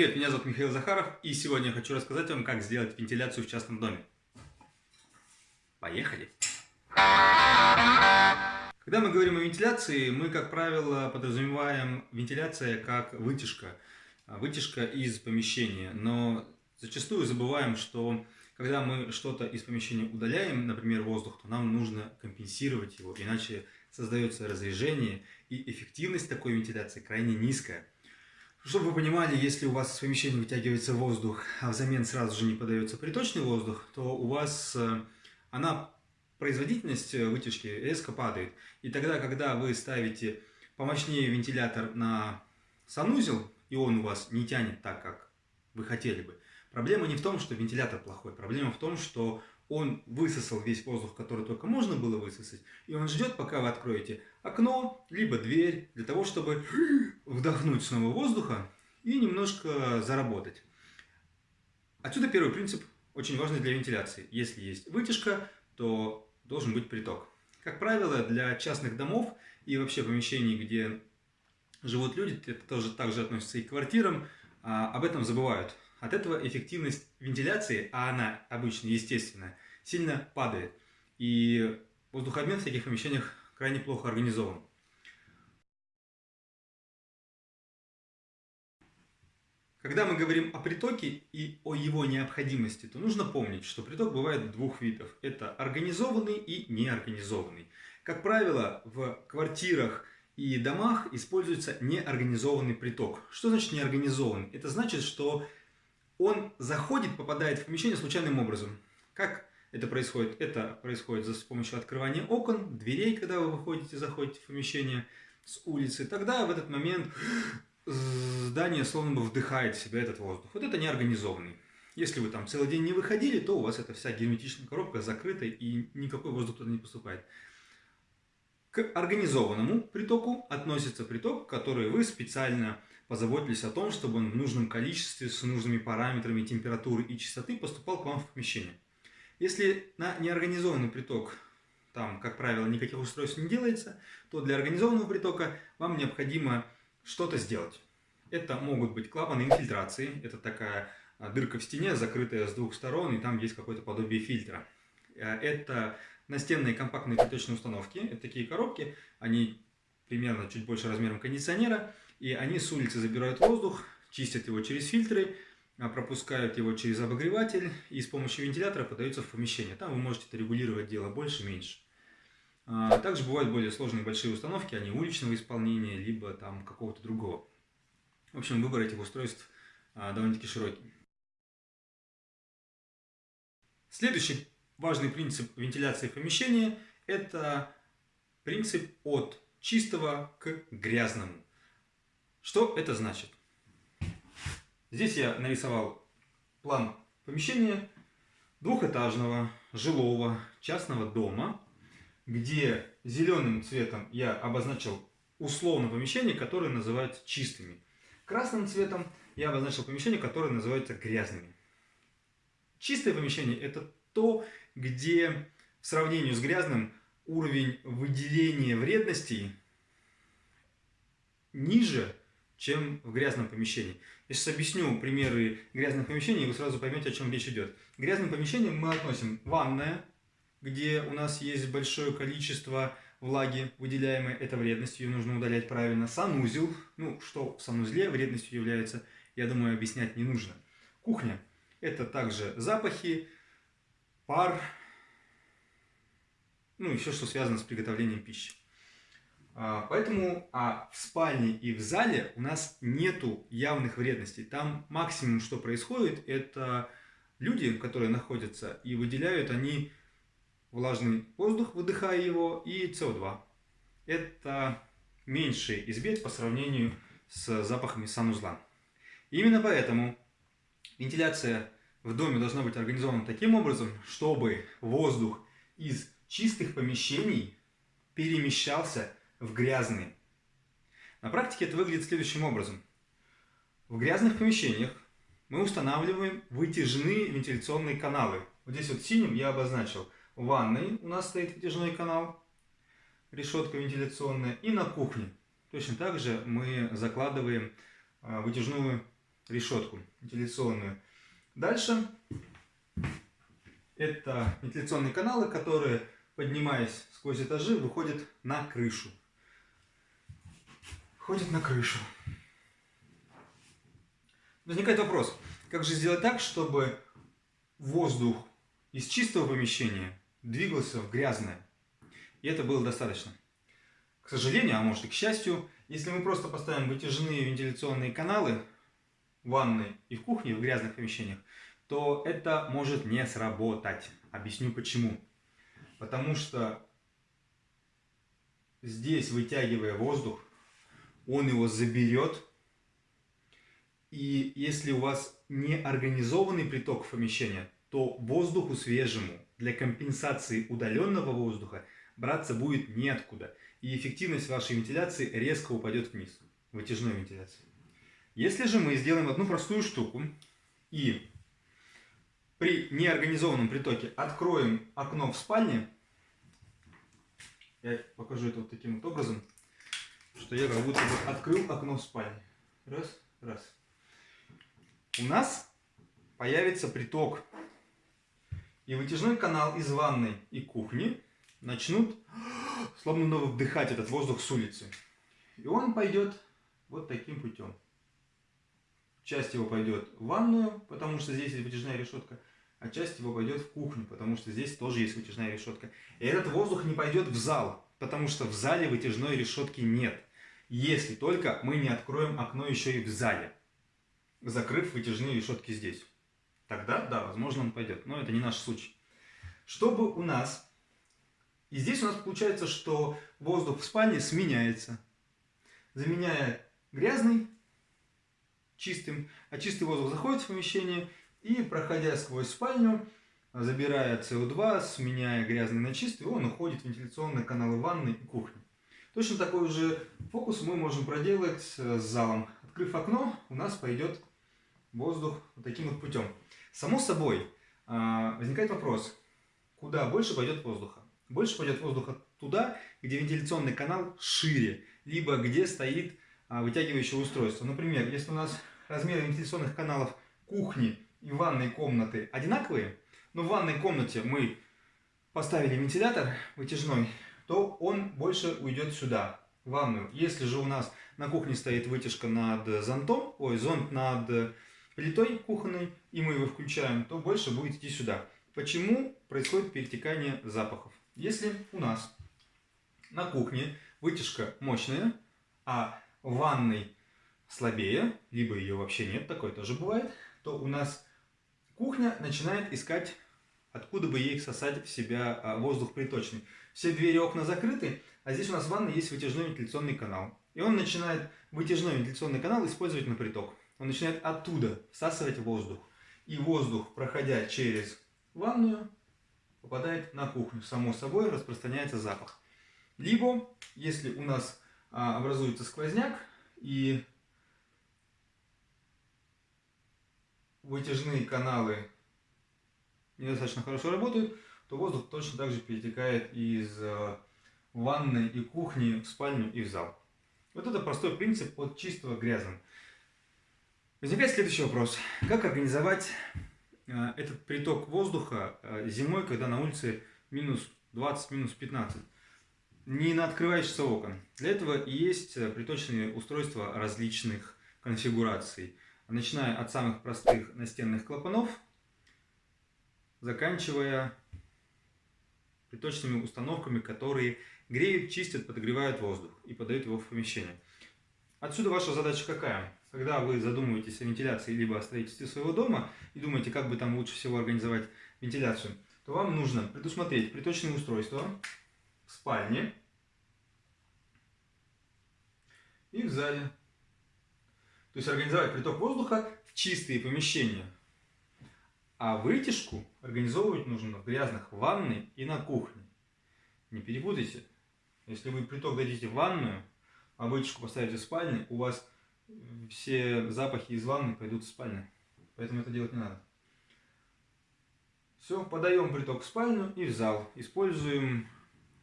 Привет, меня зовут Михаил Захаров, и сегодня я хочу рассказать вам, как сделать вентиляцию в частном доме. Поехали! Когда мы говорим о вентиляции, мы, как правило, подразумеваем вентиляция как вытяжка, вытяжка из помещения, но зачастую забываем, что когда мы что-то из помещения удаляем, например, воздух, то нам нужно компенсировать его, иначе создается разрежение, и эффективность такой вентиляции крайне низкая. Чтобы вы понимали, если у вас из помещения вытягивается воздух, а взамен сразу же не подается приточный воздух, то у вас э, она, производительность э, вытяжки резко падает. И тогда, когда вы ставите помощнее вентилятор на санузел, и он у вас не тянет так, как вы хотели бы, проблема не в том, что вентилятор плохой, проблема в том, что он высосал весь воздух, который только можно было высосать, и он ждет, пока вы откроете окно, либо дверь, для того, чтобы вдохнуть снова воздуха и немножко заработать. Отсюда первый принцип, очень важный для вентиляции. Если есть вытяжка, то должен быть приток. Как правило, для частных домов и вообще помещений, где живут люди, это тоже также относится и к квартирам, а, об этом забывают. От этого эффективность вентиляции, а она обычно естественная, сильно падает. И воздухообмен в таких помещениях крайне плохо организован. Когда мы говорим о притоке и о его необходимости, то нужно помнить, что приток бывает двух видов. Это организованный и неорганизованный. Как правило, в квартирах и домах используется неорганизованный приток. Что значит неорганизованный? Это значит, что он заходит, попадает в помещение случайным образом. Как это происходит? Это происходит с помощью открывания окон, дверей, когда вы выходите, заходите в помещение с улицы. Тогда в этот момент здание словно бы вдыхает в себя этот воздух. Вот это неорганизованный. Если вы там целый день не выходили, то у вас эта вся герметичная коробка закрыта и никакой воздух туда не поступает. К организованному притоку относится приток, который вы специально позаботились о том, чтобы он в нужном количестве, с нужными параметрами температуры и частоты поступал к вам в помещение. Если на неорганизованный приток, там, как правило, никаких устройств не делается, то для организованного притока вам необходимо что-то сделать. Это могут быть клапаны инфильтрации, это такая а, дырка в стене, закрытая с двух сторон, и там есть какое-то подобие фильтра. Э, это настенные компактные приточные установки, это такие коробки, они примерно чуть больше размером кондиционера, и они с улицы забирают воздух, чистят его через фильтры, а, пропускают его через обогреватель и с помощью вентилятора подаются в помещение. Там вы можете это регулировать дело больше-меньше. А, также бывают более сложные большие установки, они уличного исполнения, либо там какого-то другого. В общем, выбор этих устройств а, довольно-таки широкий. Следующий важный принцип вентиляции помещения – это принцип от чистого к грязному. Что это значит? Здесь я нарисовал план помещения двухэтажного жилого частного дома, где зеленым цветом я обозначил условно помещение, которое называется чистыми. Красным цветом я обозначил помещение, которое называется грязными. Чистое помещение – это то, где в сравнении с грязным уровень выделения вредностей ниже, чем в грязном помещении. Я сейчас объясню примеры грязных помещений, и вы сразу поймете, о чем речь идет. К грязным помещениям мы относим ванная, где у нас есть большое количество влаги, выделяемой это вредностью, ее нужно удалять правильно. Санузел, ну, что в санузле вредностью является, я думаю, объяснять не нужно. Кухня – это также запахи, пар, ну, еще что связано с приготовлением пищи. А, поэтому а в спальне и в зале у нас нету явных вредностей. Там максимум, что происходит, это люди, которые находятся и выделяют они влажный воздух, выдыхая его, и СО2. Это меньший избед по сравнению с запахами санузла. Именно поэтому вентиляция в доме должна быть организована таким образом, чтобы воздух из чистых помещений перемещался в грязные. На практике это выглядит следующим образом. В грязных помещениях мы устанавливаем вытяжные вентиляционные каналы. Вот здесь вот синим я обозначил. В ванной у нас стоит вытяжной канал, решетка вентиляционная. И на кухне точно так же мы закладываем а, вытяжную решетку вентиляционную. Дальше это вентиляционные каналы, которые, поднимаясь сквозь этажи, выходят на крышу. Ходят на крышу. Возникает вопрос, как же сделать так, чтобы воздух из чистого помещения двигался в грязное? И это было достаточно. К сожалению, а может и к счастью, если мы просто поставим вытяжные вентиляционные каналы в ванной и в кухне, в грязных помещениях, то это может не сработать. Объясню почему. Потому что здесь, вытягивая воздух, он его заберет. И если у вас не организованный приток в помещение, то воздуху свежему для компенсации удаленного воздуха браться будет неоткуда. И эффективность вашей вентиляции резко упадет вниз, вытяжной вентиляции. Если же мы сделаем одну простую штуку и при неорганизованном притоке откроем окно в спальне, я покажу это вот таким вот образом, что я как будто бы открыл окно в спальне. Раз, раз. У нас появится приток. И вытяжной канал из ванной и кухни начнут словно вдыхать этот воздух с улицы. И он пойдет вот таким путем. Часть его пойдет в ванную, потому что здесь есть вытяжная решетка, а часть его пойдет в кухню, потому что здесь тоже есть вытяжная решетка. И этот воздух не пойдет в зал, потому что в зале вытяжной решетки нет. Если только мы не откроем окно еще и в зале, закрыв вытяжные решетки здесь. Тогда, да, возможно, он пойдет. Но это не наш случай. Чтобы у нас... И здесь у нас получается, что воздух в спальне сменяется. Заменяя грязный чистым, а чистый воздух заходит в помещение и, проходя сквозь спальню, забирая СО2, сменяя грязный на чистый, он уходит в вентиляционные каналы ванны и кухни. Точно такой же фокус мы можем проделать с залом. Открыв окно, у нас пойдет воздух вот таким вот путем. Само собой, а, возникает вопрос, куда больше пойдет воздуха? Больше пойдет воздуха туда, где вентиляционный канал шире, либо где стоит а, вытягивающее устройство. Например, если у нас размеры вентиляционных каналов кухни и ванной комнаты одинаковые, но в ванной комнате мы поставили вентилятор вытяжной, то он больше уйдет сюда, в ванную. Если же у нас на кухне стоит вытяжка над зонтом, ой, зонт над плитой кухонной, и мы его включаем, то больше будет идти сюда. Почему происходит перетекание запахов? Если у нас на кухне вытяжка мощная, а в ванной слабее, либо ее вообще нет, такое тоже бывает, то у нас кухня начинает искать, откуда бы ей сосать в себя а, воздух приточный. Все двери и окна закрыты, а здесь у нас в ванной есть вытяжной вентиляционный канал. И он начинает вытяжной вентиляционный канал использовать на приток. Он начинает оттуда всасывать воздух. И воздух, проходя через ванную, попадает на кухню. Само собой распространяется запах. Либо, если у нас а, образуется сквозняк и вытяжные каналы недостаточно хорошо работают, то воздух точно так же перетекает из э, ванной и кухни в спальню и в зал. Вот это простой принцип от чистого грязным. Возникает следующий вопрос. Как организовать э, этот приток воздуха э, зимой, когда на улице минус 20, минус 15? Не на открывающихся окон. Для этого есть приточные устройства различных конфигураций начиная от самых простых настенных клапанов, заканчивая приточными установками, которые греют, чистят, подогревают воздух и подают его в помещение. Отсюда ваша задача какая? Когда вы задумываетесь о вентиляции либо о строительстве своего дома и думаете, как бы там лучше всего организовать вентиляцию, то вам нужно предусмотреть приточные устройства в спальне и в зале. То есть организовать приток воздуха в чистые помещения. А вытяжку организовывать нужно в грязных ванной и на кухне. Не перепутайте. Если вы приток дадите в ванную, а вытяжку поставите в спальне, у вас все запахи из ванны пойдут в спальню. Поэтому это делать не надо. Все, подаем приток в спальню и в зал. Используем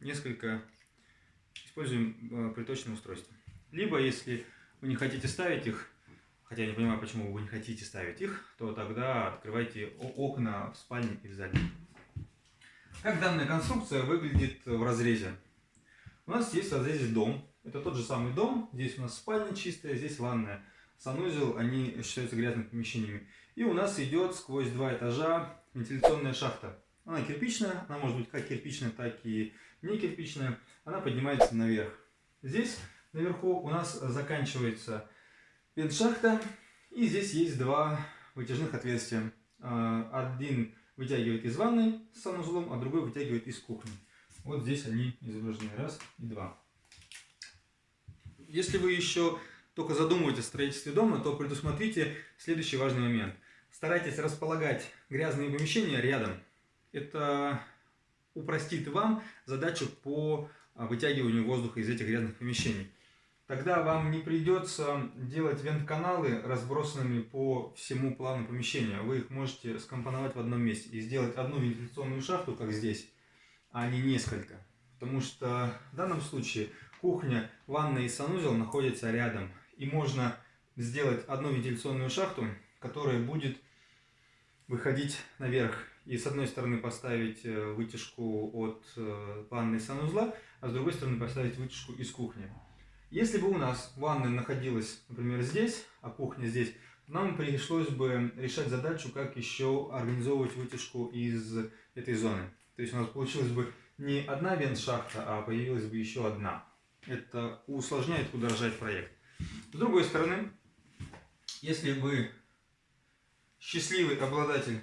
несколько, используем э, приточные устройства. Либо, если вы не хотите ставить их, хотя я не понимаю, почему вы не хотите ставить их, то тогда открывайте окна в спальне и в зале. Как данная конструкция выглядит в разрезе? У нас есть в разрезе дом. Это тот же самый дом. Здесь у нас спальня чистая, здесь ванная. Санузел, они считаются грязными помещениями. И у нас идет сквозь два этажа вентиляционная шахта. Она кирпичная, она может быть как кирпичная, так и не кирпичная. Она поднимается наверх. Здесь наверху у нас заканчивается вент-шахта. И здесь есть два вытяжных отверстия. А, один вытягивает из ванной с санузлом, а другой вытягивает из кухни. Вот здесь они изображены. Раз и два. Если вы еще только задумываетесь о строительстве дома, то предусмотрите следующий важный момент. Старайтесь располагать грязные помещения рядом. Это упростит вам задачу по а, вытягиванию воздуха из этих грязных помещений. Тогда вам не придется делать вент-каналы разбросанными по всему плану помещения. Вы их можете скомпоновать в одном месте и сделать одну вентиляционную шахту, как здесь, а не несколько. Потому что в данном случае кухня, ванная и санузел находятся рядом. И можно сделать одну вентиляционную шахту, которая будет выходить наверх. И с одной стороны поставить э, вытяжку от э, ванны и санузла, а с другой стороны поставить вытяжку из кухни. Если бы у нас ванная находилась, например, здесь, а кухня здесь, нам пришлось бы решать задачу, как еще организовывать вытяжку из этой зоны. То есть у нас получилась бы не одна вент-шахта, а появилась бы еще одна. Это усложняет, удорожает проект. С другой стороны, если вы счастливый обладатель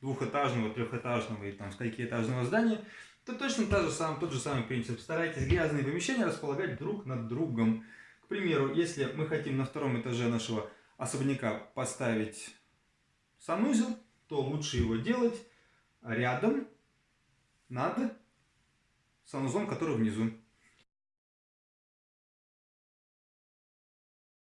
двухэтажного, трехэтажного и там сколькиэтажного здания, то точно та же сам, тот же самый принцип. Старайтесь грязные помещения располагать друг над другом. К примеру, если мы хотим на втором этаже нашего особняка поставить санузел, то лучше его делать рядом над санузлом, который внизу.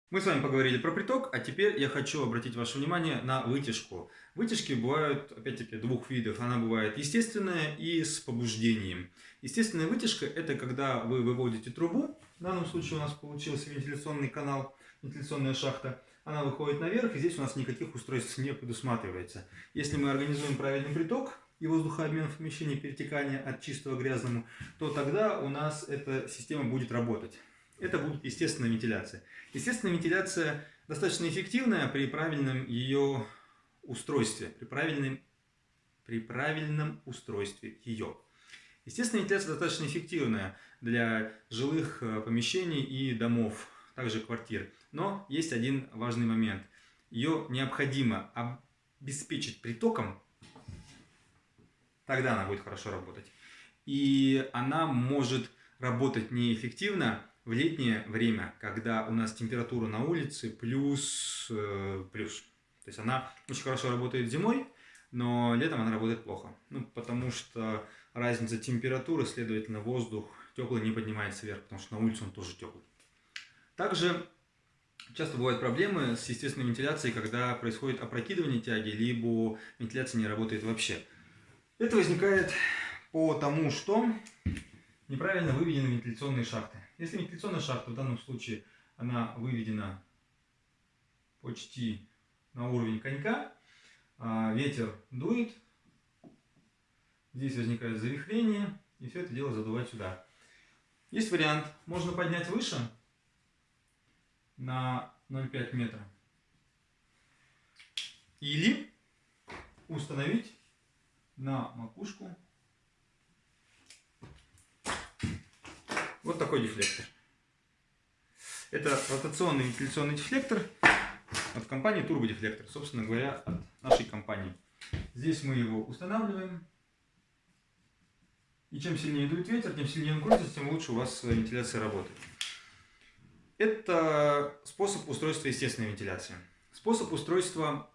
Мы с вами поговорили про приток, а теперь я хочу обратить ваше внимание на вытяжку. Вытяжки бывают, опять-таки, двух видов. Она бывает естественная и с побуждением. Естественная вытяжка – это когда вы выводите трубу, в данном случае у нас получился вентиляционный канал, вентиляционная шахта, она выходит наверх, и здесь у нас никаких устройств не предусматривается. Если мы организуем правильный приток, и воздухообмен в помещении перетекания от чистого к грязному, то тогда у нас эта система будет работать. Это будет естественная вентиляция. Естественная вентиляция достаточно эффективная при правильном ее устройстве, при правильном, при правильном устройстве ее. Естественная вентиляция достаточно эффективная для жилых э, помещений и домов, также квартир. Но есть один важный момент. Ее необходимо обеспечить притоком Тогда она будет хорошо работать. И она может работать неэффективно в летнее время, когда у нас температура на улице плюс, э, плюс. То есть она очень хорошо работает зимой, но летом она работает плохо. Ну, потому что разница температуры, следовательно, воздух теплый не поднимается вверх, потому что на улице он тоже теплый. Также часто бывают проблемы с естественной вентиляцией, когда происходит опрокидывание тяги, либо вентиляция не работает вообще. Это возникает по тому, что неправильно выведены вентиляционные шахты. Если вентиляционная шахта в данном случае она выведена почти на уровень конька, а ветер дует, здесь возникает завихрение, и все это дело задувать сюда. Есть вариант, можно поднять выше на 0,5 метра. Или установить на макушку вот такой дефлектор. Это ротационный вентиляционный дефлектор от компании Deflector, собственно говоря, от нашей компании. Здесь мы его устанавливаем. И чем сильнее дует ветер, тем сильнее он крутится, тем лучше у вас вентиляция работает. Это способ устройства естественной вентиляции. Способ устройства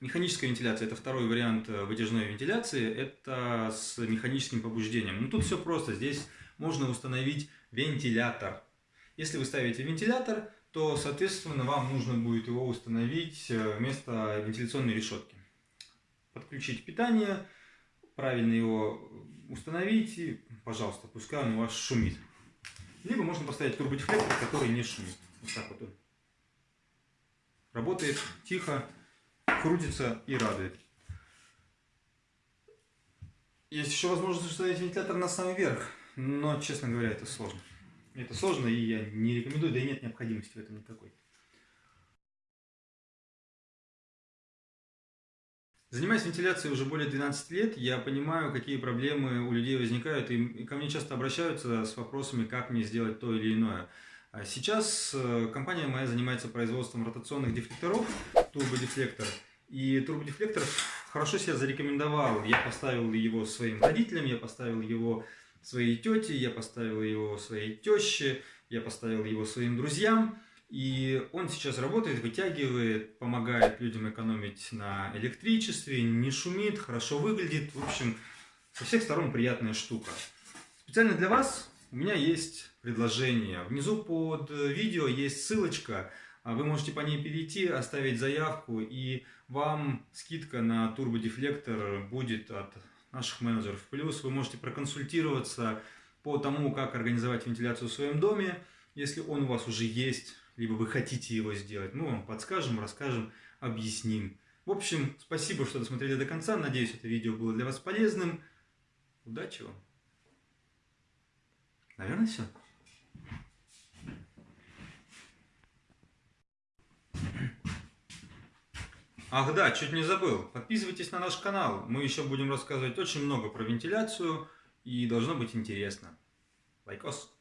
Механическая вентиляция – это второй вариант вытяжной вентиляции, это с механическим побуждением. Ну тут все просто, здесь можно установить вентилятор. Если вы ставите вентилятор, то, соответственно, вам нужно будет его установить э, вместо вентиляционной решетки. Подключить питание, правильно его установить и, пожалуйста, пускай он у вас шумит. Либо можно поставить турбодефлектор, который не шумит. Вот так вот он. работает тихо, крутится и радует. Есть еще возможность установить вентилятор на самый верх, но, честно говоря, это сложно. Это сложно, и я не рекомендую, да и нет необходимости в этом никакой. Занимаясь вентиляцией уже более 12 лет, я понимаю, какие проблемы у людей возникают, и ко мне часто обращаются с вопросами, как мне сделать то или иное. А сейчас э, компания моя занимается производством ротационных дефлекторов, турбодефлектор, и турбодефлектор хорошо себя зарекомендовал. Я поставил его своим родителям, я поставил его своей тете, я поставил его своей теще, я поставил его своим друзьям. И он сейчас работает, вытягивает, помогает людям экономить на электричестве, не шумит, хорошо выглядит. В общем, со всех сторон приятная штука. Специально для вас у меня есть предложение. Внизу под видео есть ссылочка. А вы можете по ней перейти, оставить заявку, и вам скидка на турбодефлектор будет от наших менеджеров. Плюс вы можете проконсультироваться по тому, как организовать вентиляцию в своем доме, если он у вас уже есть либо вы хотите его сделать, мы вам подскажем, расскажем, объясним. В общем, спасибо, что досмотрели до конца. Надеюсь, это видео было для вас полезным. Удачи вам. Наверное, все. Ах да, чуть не забыл. Подписывайтесь на наш канал. Мы еще будем рассказывать очень много про вентиляцию. И должно быть интересно. Лайкос.